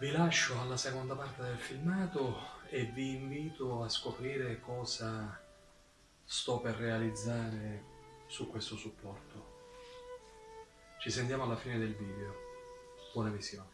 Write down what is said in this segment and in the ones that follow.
Vi lascio alla seconda parte del filmato e vi invito a scoprire cosa sto per realizzare su questo supporto. Ci sentiamo alla fine del video. Buona visione.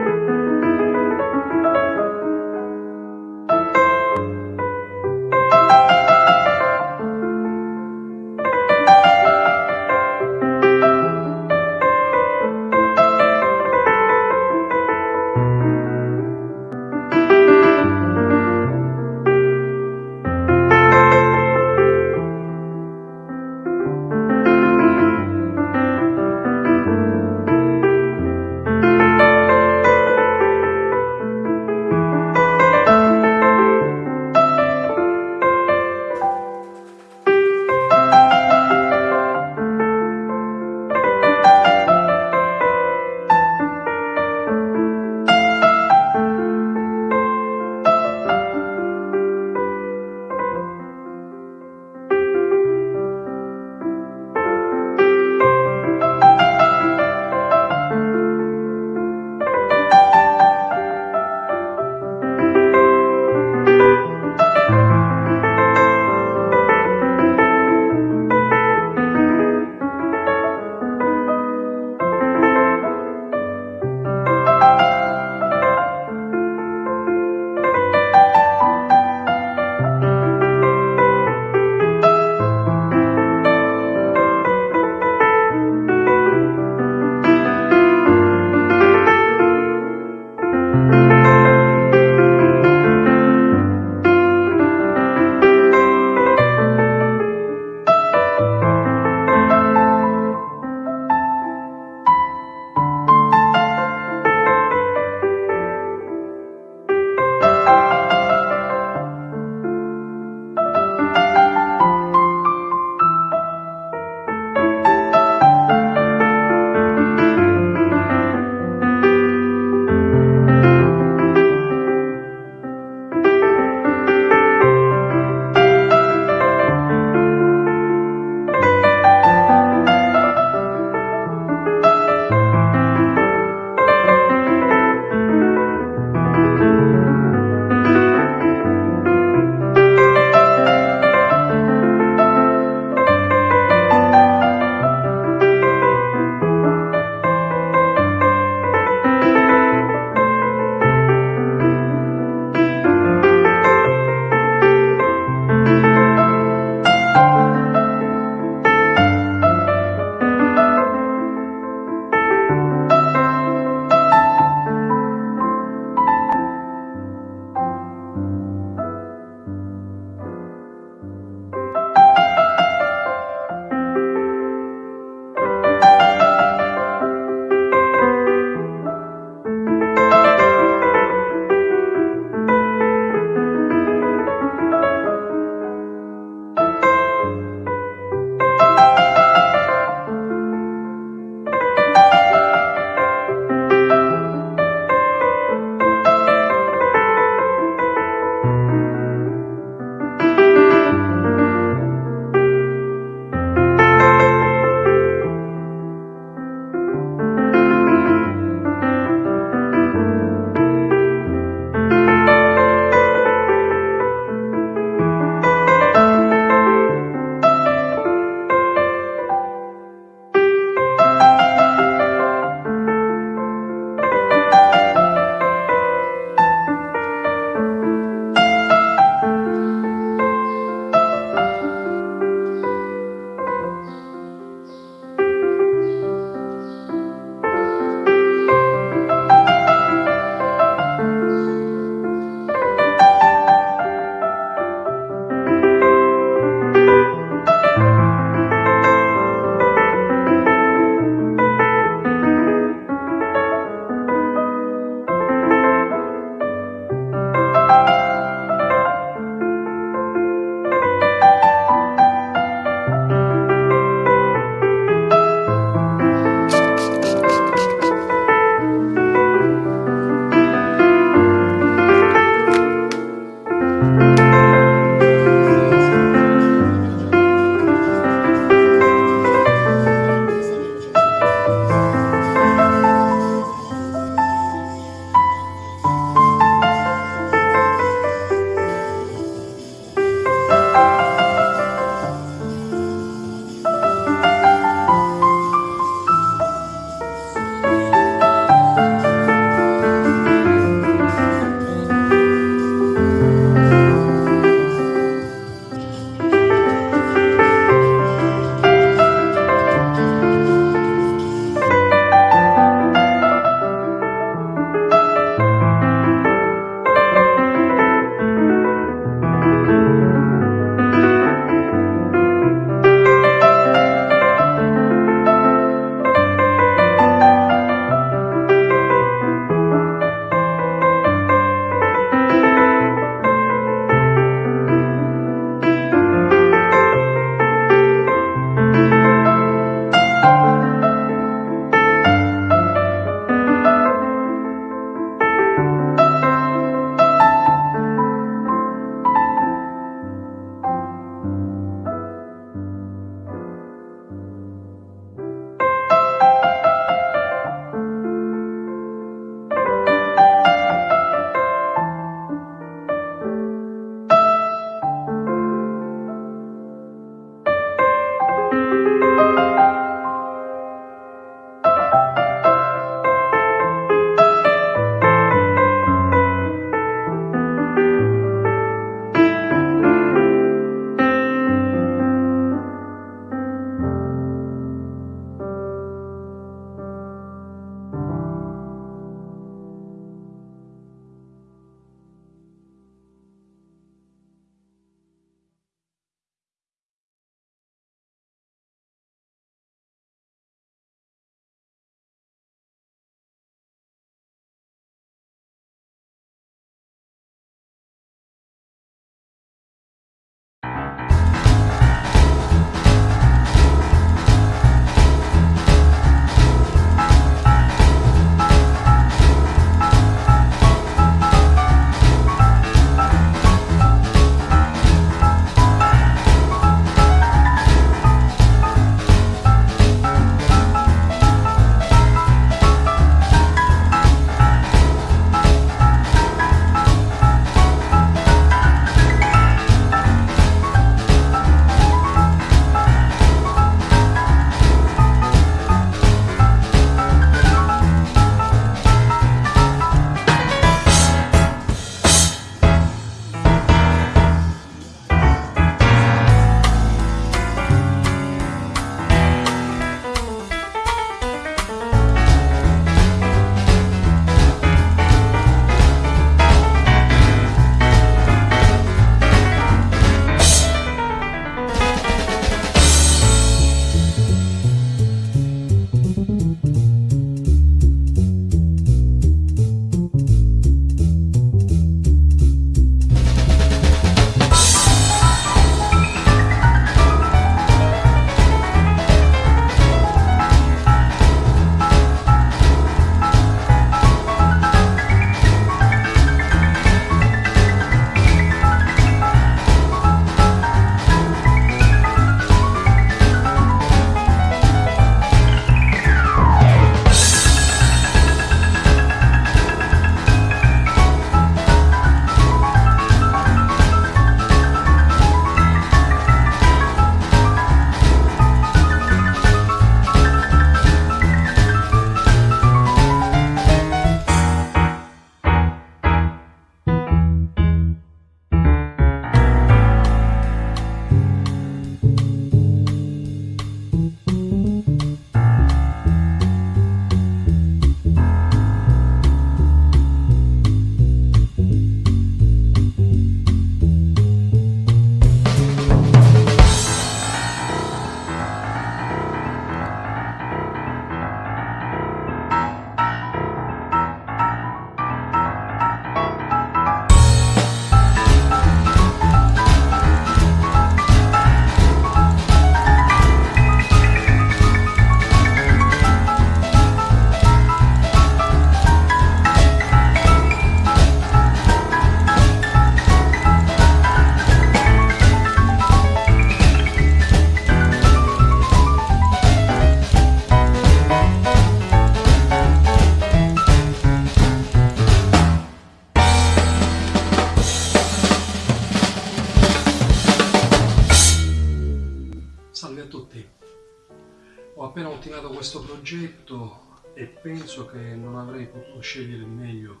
Scelto e penso che non avrei potuto scegliere meglio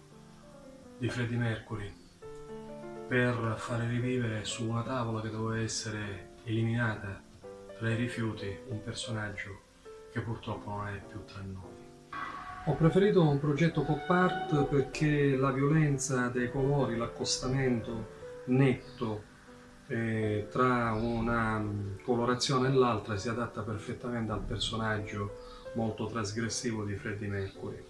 di Freddie Mercury per fare rivivere su una tavola che doveva essere eliminata tra i rifiuti un personaggio che purtroppo non è più tra noi. Ho preferito un progetto pop art perché la violenza dei colori, l'accostamento netto eh, tra una colorazione e l'altra si adatta perfettamente al personaggio molto trasgressivo di Freddie Mercury.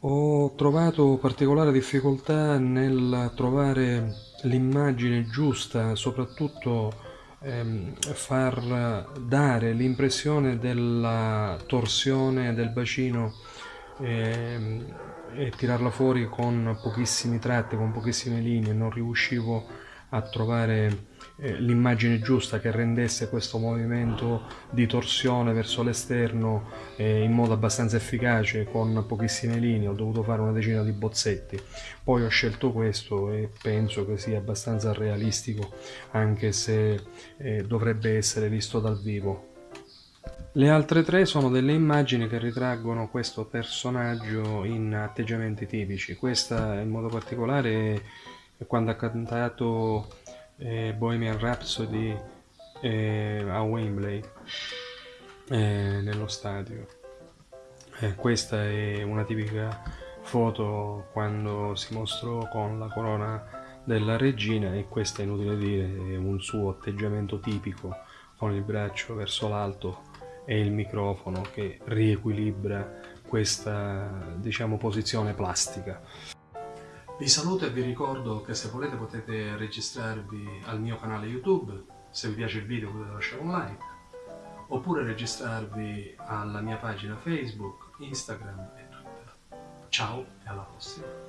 Ho trovato particolare difficoltà nel trovare l'immagine giusta, soprattutto ehm, far dare l'impressione della torsione del bacino ehm, e tirarla fuori con pochissimi tratti, con pochissime linee, non riuscivo a trovare eh, l'immagine giusta che rendesse questo movimento di torsione verso l'esterno eh, in modo abbastanza efficace con pochissime linee, ho dovuto fare una decina di bozzetti. Poi ho scelto questo e penso che sia abbastanza realistico anche se eh, dovrebbe essere visto dal vivo. Le altre tre sono delle immagini che ritraggono questo personaggio in atteggiamenti tipici. Questa in modo particolare è quando ha cantato eh, Bohemian Rhapsody eh, a Wembley eh, nello stadio eh, questa è una tipica foto quando si mostrò con la corona della regina e questa è inutile dire è un suo atteggiamento tipico con il braccio verso l'alto e il microfono che riequilibra questa diciamo posizione plastica vi saluto e vi ricordo che se volete potete registrarvi al mio canale YouTube, se vi piace il video potete lasciare un like, oppure registrarvi alla mia pagina Facebook, Instagram e Twitter. Ciao e alla prossima!